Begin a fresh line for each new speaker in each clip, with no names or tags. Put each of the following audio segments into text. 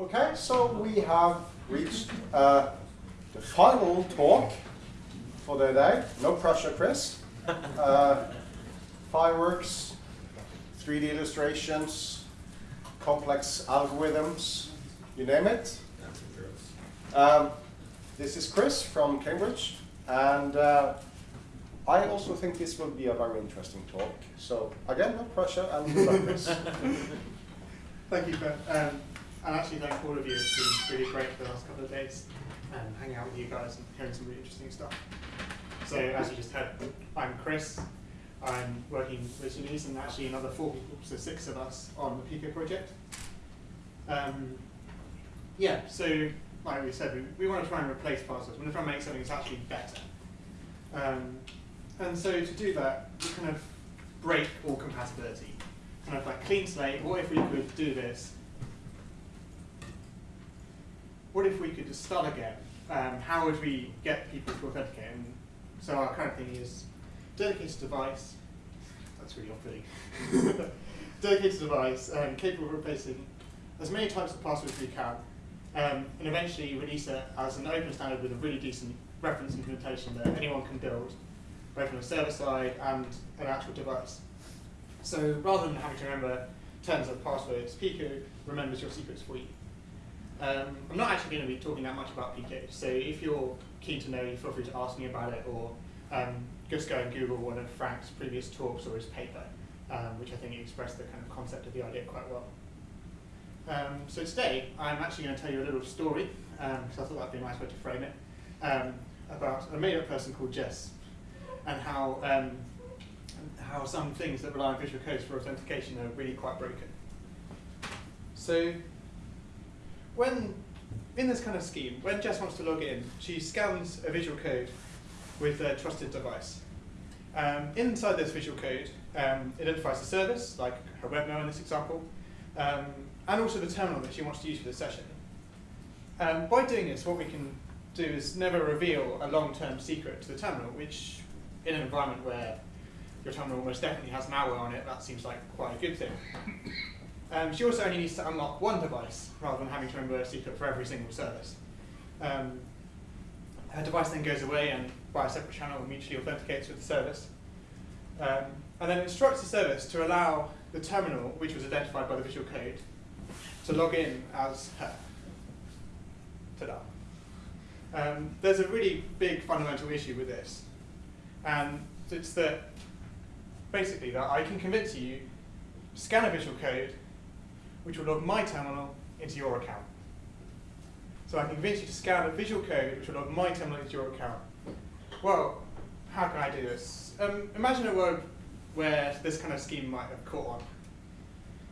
Okay, so we have reached uh, the final talk for the day. No pressure, Chris. Uh, fireworks, 3D illustrations, complex algorithms, you name it. Um, this is Chris from Cambridge, and uh, I also think this will be a very interesting talk. So again, no pressure, and good luck, Chris.
Thank you, Ben. Um, and actually thank all of you. It's been really great for the last couple of days and um, hanging out with you guys and hearing some really interesting stuff. So as you just heard, I'm Chris. I'm working with Denise and actually another four people, so six of us on the Pico project. Um, yeah, so like we said, we, we want to try and replace passwords. We want to try and make something that's actually better. Um, and so to do that, we kind of break all compatibility. Kind of like clean slate, what if we could do this? What if we could just start again? Um, how would we get people to authenticate? And so our current thing is dedicated device, that's really off-putting, dedicated device um, capable of replacing as many types of passwords as we can, um, and eventually release it as an open standard with a really decent reference implementation that anyone can build, both on the server side and an actual device. So rather than having to remember terms of passwords, Pico remembers your secrets for you. Um, I'm not actually going to be talking that much about Pico, so if you're keen to know, feel free to ask me about it, or um, just go and Google one of Frank's previous talks or his paper, um, which I think expressed the kind of concept of the idea quite well. Um, so today, I'm actually going to tell you a little story, because um, I thought that'd be a nice way to frame it, um, about a made-up person called Jess, and how how some things that rely on visual codes for authentication are really quite broken. So when in this kind of scheme, when Jess wants to log in, she scans a visual code with a trusted device. Um, inside this visual code, um, identifies the service, like her webmail in this example, um, and also the terminal that she wants to use for the session. Um, by doing this, what we can do is never reveal a long-term secret to the terminal, which in an environment where your terminal almost definitely has malware on it, that seems like quite a good thing. Um, she also only needs to unlock one device rather than having to remember a secret for every single service. Um, her device then goes away and by a separate channel mutually authenticates with the service. Um, and then instructs the service to allow the terminal, which was identified by the visual code, to log in as her. Ta-da. Um, there's a really big fundamental issue with this. And it's that basically that I can convince you, scan a visual code, which will log my terminal into your account. So I can convince you to scan a visual code which will log my terminal into your account. Well, how can I do this? Um, imagine a world where this kind of scheme might have caught on.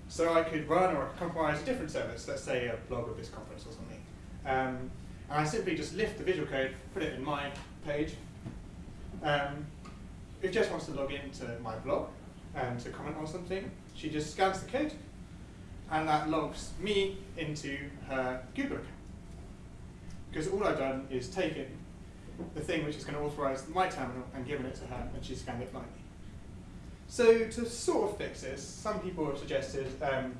So I could run or compromise a different service, let's say a blog of this conference or something. Um, and I simply just lift the visual code, put it in my page. Um, if Jess wants to log into my blog and to comment on something, she just scans the code, and that logs me into her Google account. Because all I've done is taken the thing which is going to authorize my terminal and given it to her, and she scanned it blindly. So to sort of fix this, some people have suggested um,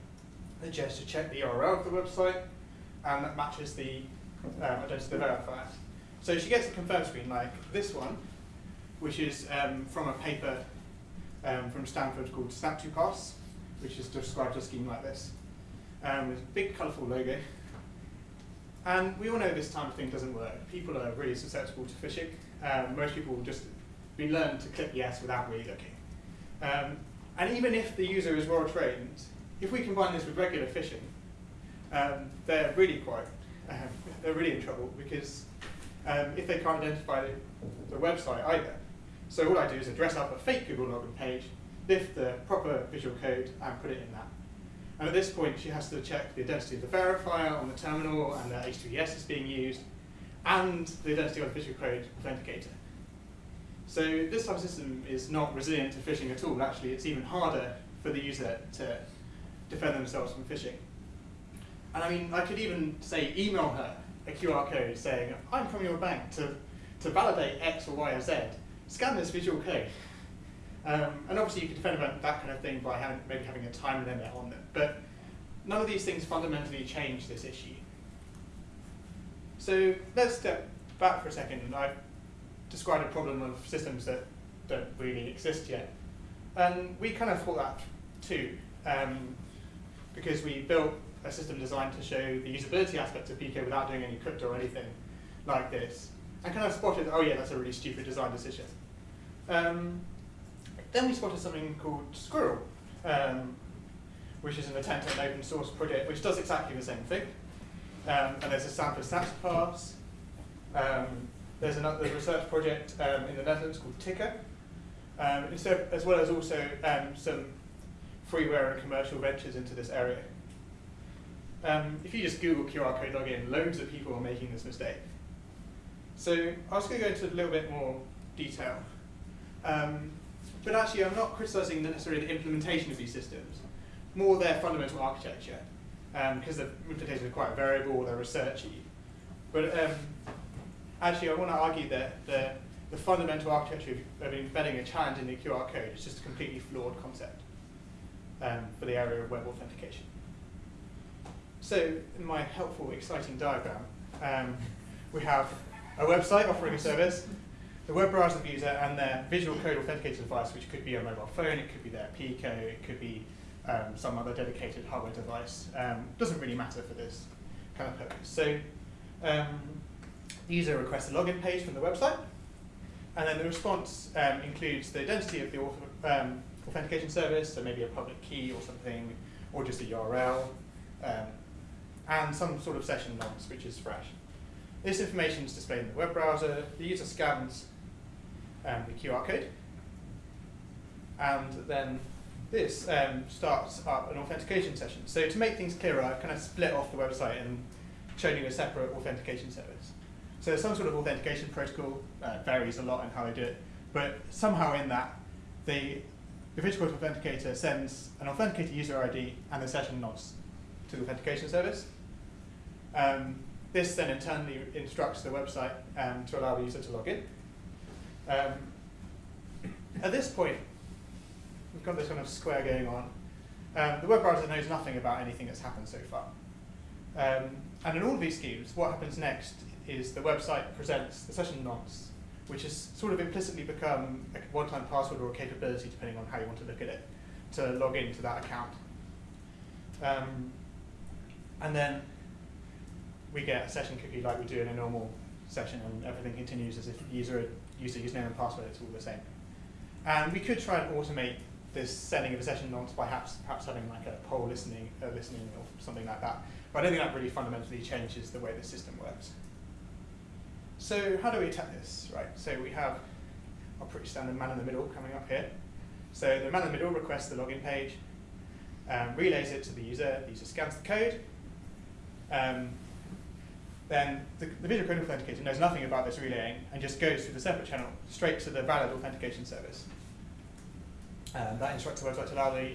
that Jess should check the URL of the website, and that matches the um, identity verifier. So she gets a confirm screen like this one, which is um, from a paper um, from Stanford called Snap2Pass, which is described a scheme like this, um, with a big colourful logo. And we all know this type of thing doesn't work. People are really susceptible to phishing. Um, most people will just be learned to click yes without really looking. Um, and even if the user is well trained, if we combine this with regular phishing, um, they're really quite, um, they're really in trouble because um, if they can't identify the website either. So all I do is address up a fake Google login page, lift the proper visual code, and put it in that. And at this point, she has to check the identity of the verifier on the terminal and that HTTPS is being used, and the identity of the visual code authenticator. So this type of system is not resilient to phishing at all. Actually, it's even harder for the user to defend themselves from phishing. And I mean, I could even say email her a QR code saying, I'm from your bank to, to validate X or Y or Z. Scan this visual code. Um, and obviously you could defend about that kind of thing by having, maybe having a time limit on them. But none of these things fundamentally change this issue. So let's step back for a second. and I've described a problem of systems that don't really exist yet. And we kind of thought that too, um, because we built a system designed to show the usability aspects of Pico without doing any crypto or anything like this. And kind of spotted, oh yeah, that's a really stupid design decision. Um, then we spotted something called Squirrel, um, which is an attempt at an open source project which does exactly the same thing. Um, and there's a sample snaps pass. Um, there's another research project um, in the Netherlands called Tiqr, um, instead, as well as also um, some freeware and commercial ventures into this area. If you just Google QR code login, loads of people are making this mistake. So I was going to go into a little bit more detail. Um, but actually, I'm not criticizing necessarily the implementation of these systems, more their fundamental architecture, because um, the implementation is quite variable, they're researchy. But um, actually, I want to argue that the, the fundamental architecture of, of, embedding a challenge in the QR code is just a completely flawed concept um, for the area of web authentication. So, in my helpful, exciting diagram, um, we have a website offering a service, the web browser user, and their visual code authenticator device, which could be a mobile phone, it could be their Pico, it could be um, some other dedicated hardware device. Um, doesn't really matter for this kind of purpose. So um, the user requests a login page from the website, and then the response um, includes the identity of the um, authentication service, so maybe a public key or something, or just a URL, um, and some sort of session nonce, which is fresh. This information is displayed in the web browser. The user scans um, the QR code, and then this um, starts up an authentication session. So to make things clearer, I've kind of split off the website and shown you a separate authentication service. So some sort of authentication protocol uh, varies a lot in how they do it, but somehow in that, the, the visual authenticator sends an authenticator user ID and the session logs to the authentication service. Um, this then internally instructs the website um, to allow the user to log in. Um, at this point, we've got this kind of square going on. Um, the web browser knows nothing about anything that's happened so far. Um, and in all of these schemes, what happens next is the website presents the session nonce, which has sort of implicitly become a one-time password or a capability, depending on how you want to look at it, to log into that account. Um, and then we get a session cookie like we do in a normal session, and everything continues as if the user user username and password, it's all the same. And we could try and automate this sending of a session nonce by perhaps, perhaps having like a poll listening, uh, listening or something like that. But I don't think that really fundamentally changes the way the system works. So how do we attack this? Right. So we have a pretty standard man in the middle coming up here. So the man in the middle requests the login page, um, relays it to the user, the user scans the code, um, then the, the visual code authenticator knows nothing about this relaying and just goes through the separate channel straight to the valid authentication service. Um, that instructs the website to allow the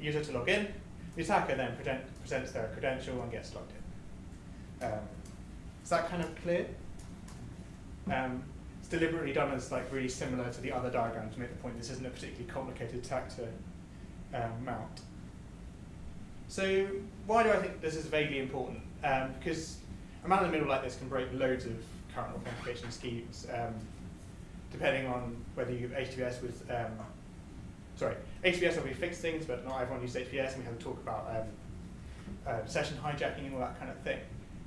user to log in. The attacker then present, presents their credential and gets logged in. Um, is that kind of clear? Um, it's deliberately done as like really similar to the other diagram to make the point this isn't a particularly complicated attack to um, mount. So why do I think this is vaguely important? Um, because a man in the middle like this can break loads of current authentication schemes, um, depending on whether you have HTTPS with, um, sorry, HTTPS will be fixed things, but not everyone uses HTTPS, and we have to talk about um, uh, session hijacking and all that kind of thing.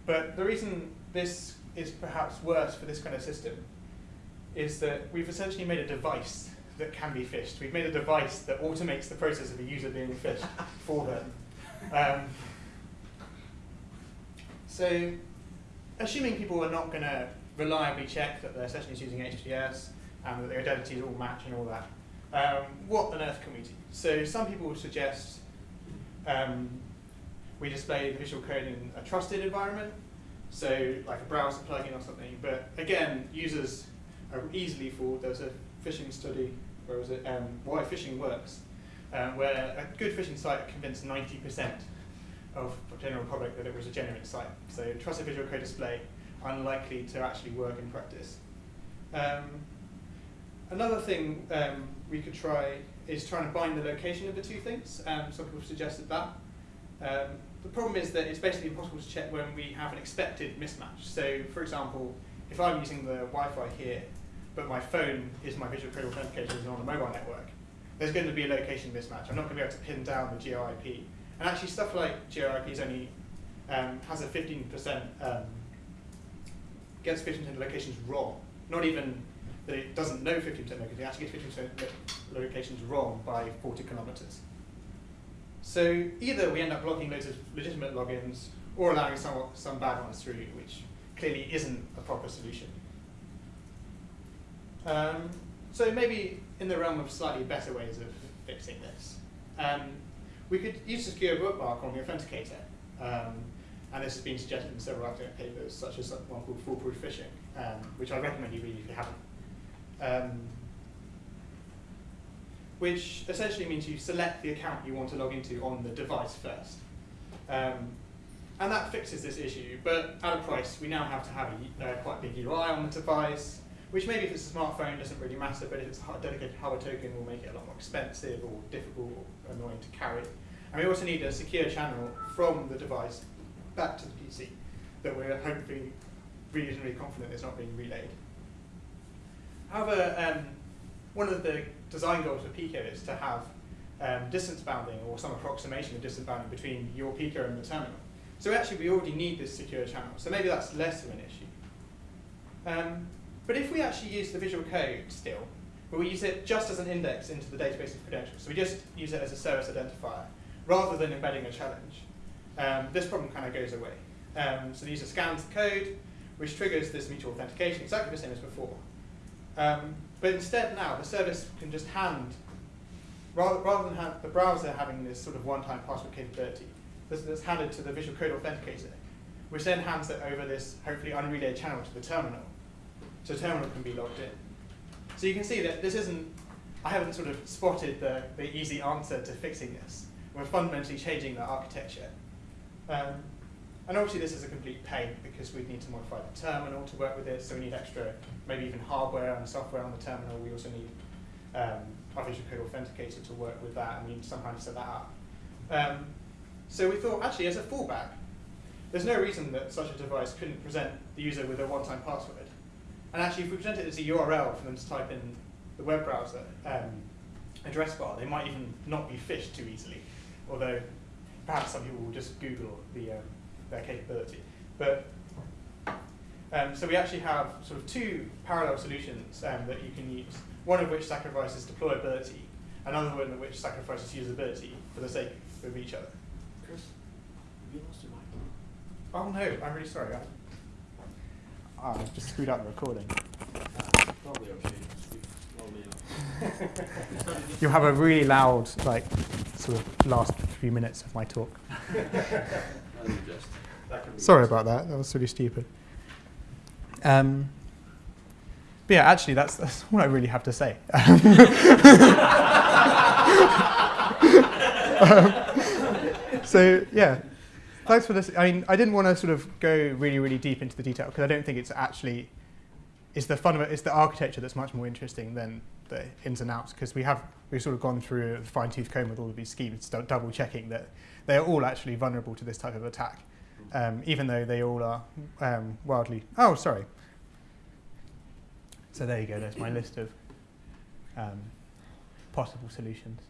But the reason this is perhaps worse for this kind of system is that we've essentially made a device that can be phished. We've made a device that automates the process of a user being phished for them. Um, so assuming people are not going to reliably check that their session is using HTTPS and that their identities all match and all that, um, what on earth can we do? So some people would suggest um, we display the visual code in a trusted environment, so like a browser plugin or something. But again, users are easily fooled. There's a phishing study, where was it, um, why phishing works, um, where a good phishing site convinced 90% of general public that it was a genuine site. So trusted visual code display, unlikely to actually work in practice. Um, another thing um, we could try is trying to bind the location of the two things. Um, some people have suggested that. Um, the problem is that it's basically impossible to check when we have an expected mismatch. So, for example, if I'm using the Wi-Fi here, but my phone is my visual code authenticator is on a mobile network, there's going to be a location mismatch. I'm not going to be able to pin down the GeoIP. And actually, stuff like GeoIP only um, has a 15% um, gets 15% locations wrong. Not even that it doesn't know 15% locations, it actually gets 15% locations wrong by 40 kilometers. So either we end up blocking loads of legitimate logins or allowing some, some bad ones through, which clearly isn't a proper solution. Um, so maybe in the realm of slightly better ways of fixing this, um, we could use a secure bookmark on the authenticator. Um, and this has been suggested in several academic papers, such as one called foolproof phishing, um, which I recommend you read if you haven't. Um, which essentially means you select the account you want to log into on the device first. Um, and that fixes this issue, but at a price, we now have to have a uh, quite big UI on the device, which maybe if it's a smartphone doesn't really matter, but if it's a dedicated hardware token will make it a lot more expensive or difficult or annoying to carry. And we also need a secure channel from the device back to the PC that we're hopefully reasonably confident is not being relayed. However, um, one of the design goals for Pico is to have um, distance bounding or some approximation of distance bounding between your Pico and the terminal. So actually we already need this secure channel, so maybe that's less of an issue. Um, but if we actually use the visual code still, but we use it just as an index into the database of credentials, so we just use it as a service identifier, rather than embedding a challenge, um, this problem kind of goes away. Um, so the user scans the code, which triggers this mutual authentication, exactly the same as before. Um, but instead now, the service can just hand, rather, rather than have the browser having this sort of one-time password capability, this is handed to the visual code authenticator, which then hands it over this hopefully unrelayed channel to the terminal. So terminal can be logged in. So you can see that this isn't, I haven't sort of spotted the, the easy answer to fixing this. We're fundamentally changing the architecture. Um, and obviously this is a complete pain because we'd need to modify the terminal to work with this, so we need extra, maybe even hardware and software on the terminal. We also need um, our visual code authenticator to work with that, and we need somehow to set that up. Um, so we thought, actually, as a fallback, there's no reason that such a device couldn't present the user with a one-time password. And actually, if we present it as a URL for them to type in the web browser um, address bar, they might even not be phished too easily, although perhaps some people will just Google the, um, their capability. But um, so we actually have sort of two parallel solutions um, that you can use, one of which sacrifices deployability, another one of which sacrifices usability for the sake of each other.
Chris, have you lost your mic?
Oh no, I'm really sorry. I, oh, I've just screwed up the recording.
Probably okay. Speak slowly enough.
You'll have a really loud, like, sort of last few minutes of my talk.
I'll adjust.
That can be
Sorry about that. That was really stupid. Um, but yeah, actually, that's, that's all I really have to say. Um, so yeah, thanks for this. I mean, I didn't want to sort of go really, really deep into the detail because I don't think it's actually it's the fundament, it's the architecture that's much more interesting than the ins and outs because we have we've sort of gone through a fine tooth comb with all of these schemes, dou- double checking that they are all actually vulnerable to this type of attack, um, even though they all are um, wildly. Oh, sorry. So there you go. There's my list of um, possible solutions.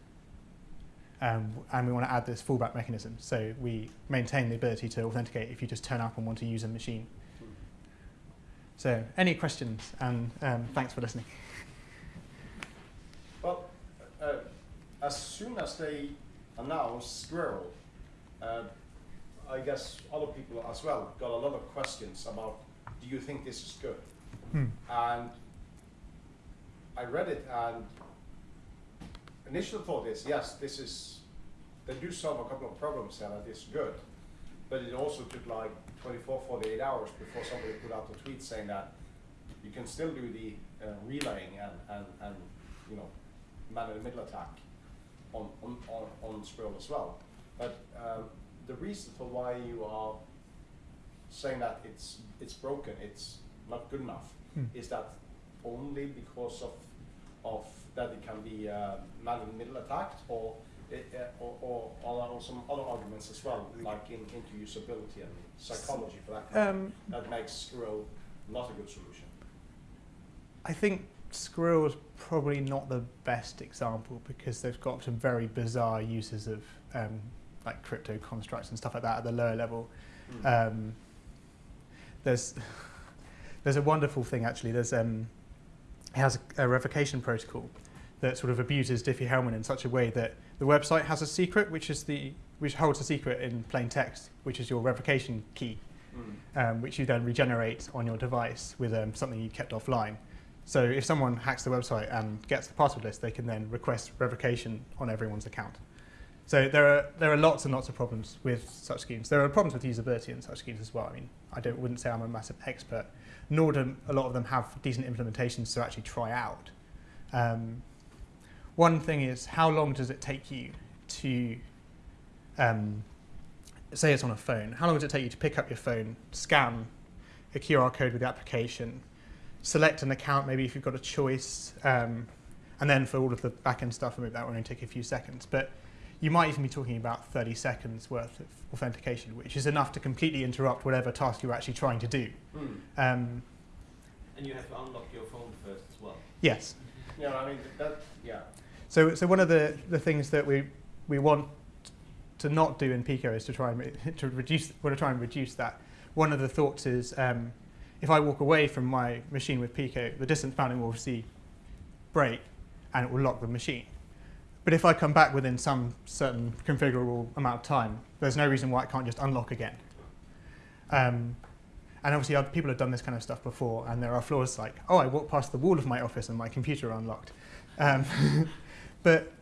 Um, and we want to add this fallback mechanism, so we maintain the ability to authenticate if you just turn up and want to use a machine. So, any questions? And um, thanks for listening.
Well, uh, as soon as they announced Squirrel, uh, I guess other people as well got a lot of questions about, do you think this is good?
Hmm.
And I read it and initial thought is, yes, this is, they do solve a couple of problems and it is good. But it also took like 24, 48 hours before somebody put out a tweet saying that you can still do the uh, relaying and, and, and, you know, man in the middle attack on, on, on, on Squirrel as well. But um, the reason for why you are saying that it's, it's broken, it's not good enough,
Hmm.
is that only because of, of that it can be uh, man in the middle attacked, or uh, or, or, or some other arguments as well, like in, into usability and psychology for that, matter,
Um,
that makes Squirrel not a good solution.
I think Squirrel is probably not the best example because they've got some very bizarre uses of um, like crypto constructs and stuff like that at the lower level. Um, there's there's a wonderful thing actually. There's um, it has a, a revocation protocol that sort of abuses Diffie-Hellman in such a way that the website has a secret, which is the which holds a secret in plain text, which is your revocation key,
Mm.
um, which you then regenerate on your device with um, something you kept offline. So if someone hacks the website and gets the password list, they can then request revocation on everyone's account. So there are there are lots and lots of problems with such schemes. There are problems with usability in such schemes as well. I mean, I don't wouldn't say I'm a massive expert, nor do a lot of them have decent implementations to actually try out. Um, one thing is, how long does it take you to, um, say it's on a phone, how long does it take you to pick up your phone, scan a QR code with the application, select an account, maybe if you've got a choice, um, and then for all of the back-end stuff, maybe that will only take a few seconds. But you might even be talking about 30 seconds worth of authentication, which is enough to completely interrupt whatever task you're actually trying to do.
Mm.
Um,
And you have to unlock your phone first as well.
yes.
Yeah, I mean that. Yeah.
So, so one of the, the things that we, we want to not do in Pico is to try and re- to reduce want to try and reduce that. One of the thoughts is um, if I walk away from my machine with Pico, the distance bounding will obviously break and it will lock the machine. But if I come back within some certain configurable amount of time, there's no reason why it can't just unlock again. Um, and obviously, other people have done this kind of stuff before, and there are flaws like, oh, I walked past the wall of my office and my computer unlocked. Um, but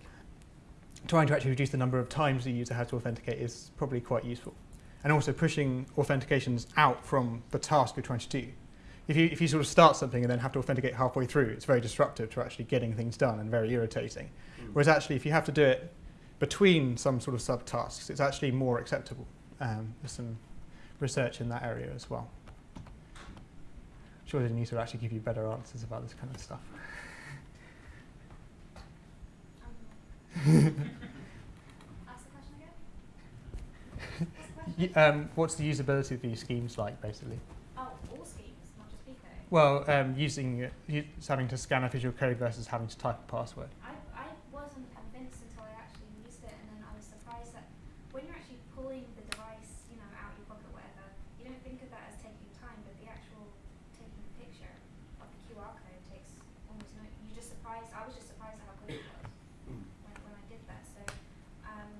trying to actually reduce the number of times the user has to authenticate is probably quite useful. And also pushing authentications out from the task you're trying to do. If you, if you sort of start something and then have to authenticate halfway through, it's very disruptive to actually getting things done and very irritating.
Mm.
Whereas actually, if you have to do it between some sort of subtasks, it's actually more acceptable. Um, there's some research in that area as well. Surely Denise will actually give you better answers about this kind of stuff.
Ask the. What's the
um, what's the usability of these schemes like, basically?
Oh, all schemes, not just Pico.
Well, um, using uh, having to scan a visual code versus having to type a password.
I, I wasn't convinced until I actually used it, and then I was surprised that when you're actually pulling the device, you know, out of your pocket, whatever, you don't think of that as taking time, but the actual taking a picture of the QR code takes almost no. You just surprised. I was just surprised at how quick it was
Mm.
when, when I did that. So, um,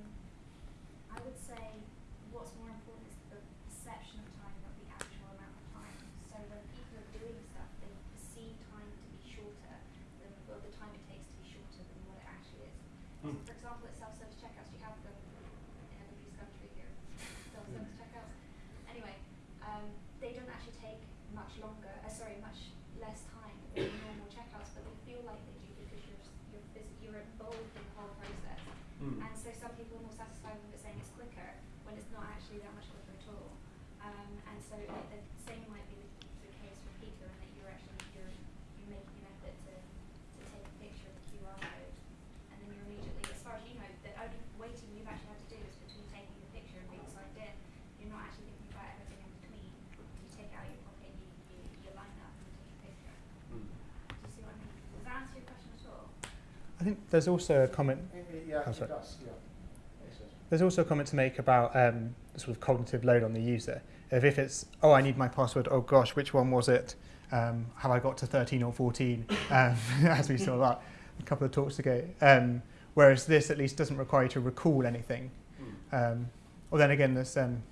I would say what's more important is the perception of time, not the actual amount of time. So when people are doing stuff, they perceive time to be shorter than, or the time it takes to be shorter than what it actually is. So
Mm.
for example, at self-service checkouts, you have them in everybody's country here, self-service checkouts. Anyway, um, they don't actually take much longer, uh, sorry, much less time than normal checkouts, but they feel like they do because you're, s- you're, phys- you're involved in the whole process.
Mm.
And so some people are more satisfied with it saying it's quicker when it's not actually that much quicker at all. Um, and so it, the same might be the, the case with Pico in that you're actually you're, you're making an effort to, to take a picture of the QR code and then you're immediately, as far as you know, the only waiting you've actually had to do is between taking the picture and being signed in. You're not actually thinking about everything in between. You take it out of your pocket, you, you, you line up and you take a picture.
Mm.
Do you see what I mean? Does that answer your question at all?
I think there's also a comment.
Yeah,
Oh, sorry.
does. Yeah.
There's also a comment to make about um, sort of cognitive load on the user. If, if it's, oh, I need my password. Oh gosh, which one was it? Um, have I got to 13 or 14? Um, as we saw that a couple of talks ago. Um, whereas this at least doesn't require you to recall anything.
Mm.
Um, or then again, there's um,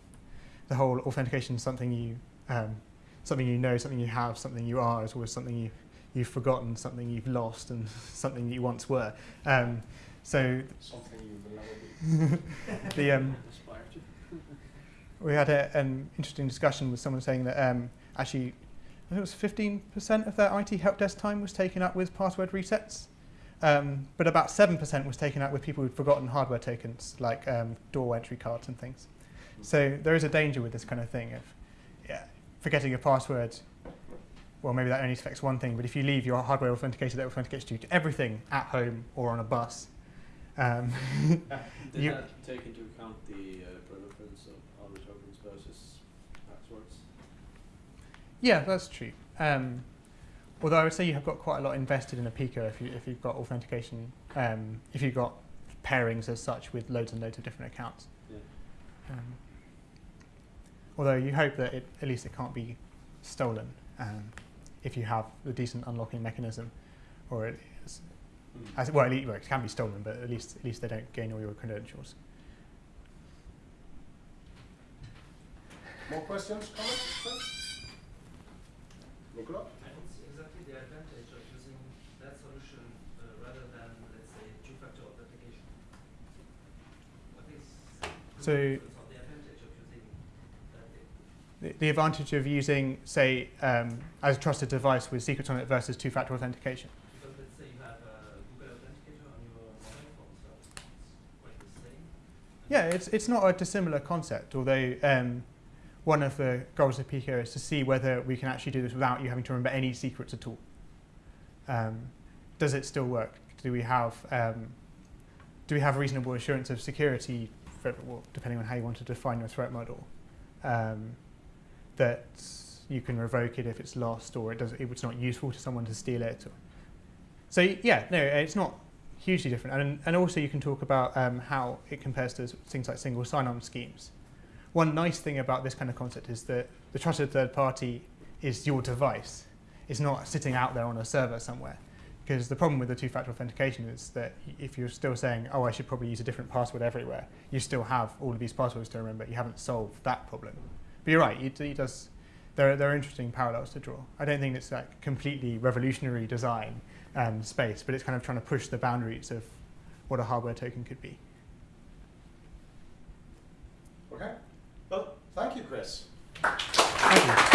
the whole authentication, something you, um, something you know, something you have, something you are, is always something you, you've forgotten, something you've lost, and something you once were. Um, so
Something you will never be.
the um, we had a, an interesting discussion with someone saying that um, actually, I think it was 15% of their IT help desk time was taken up with password resets, um, but about 7% was taken up with people who'd forgotten hardware tokens like um, door entry cards and things. So there is a danger with this kind of thing of yeah, forgetting your password. Well, maybe that only affects one thing, but if you leave your hardware authenticator that authenticates you to everything at home or on a bus, Um,
Did
You-
that take into account the uh, preference of other tokens versus passwords?
yeah, that's true. Um, although I would say you have got quite a lot invested in a Pico if, you, if you've got authentication, um, if you've got pairings as such with loads and loads of different accounts.
Yeah.
Um, although you hope that it, at least it can't be stolen um, if you have a decent unlocking mechanism, or it is,
Hmm.
as, well, at least, well, it can be stolen, but at least at least they don't gain all your credentials.
More questions, comments? please? Nicola?
I don't see exactly the advantage of using that solution uh, rather than, let's say, two-factor authentication. What is
So-
difference or the advantage of using that?
The, the advantage of using, say, um, as a trusted device with secrets on it versus two-factor authentication.
Because let's say you have a Google Authenticator on your mobile phone, so it's quite the same.
Yeah, it's, it's not a dissimilar concept, although um, one of the goals of Pico is to see whether we can actually do this without you having to remember any secrets at all. Um, does it still work? Do we have um, do we have reasonable assurance of security, for, well, depending on how you want to define your threat model, um, that you can revoke it if it's lost or it does, it's not useful to someone to steal it. So yeah, no, it's not hugely different. And, and also you can talk about um, how it compares to things like single sign-on schemes. One nice thing about this kind of concept is that the trusted third party is your device. It's not sitting out there on a server somewhere. Because the problem with the two-factor authentication is that if you're still saying, oh, I should probably use a different password everywhere, you still have all of these passwords to remember. You haven't solved that problem. But you're right, it, it does, there, are, there are interesting parallels to draw. I don't think it's like completely revolutionary design um, space, but it's kind of trying to push the boundaries of what a hardware token could be.
Okay. Well, thank you, Chris.
Thank you.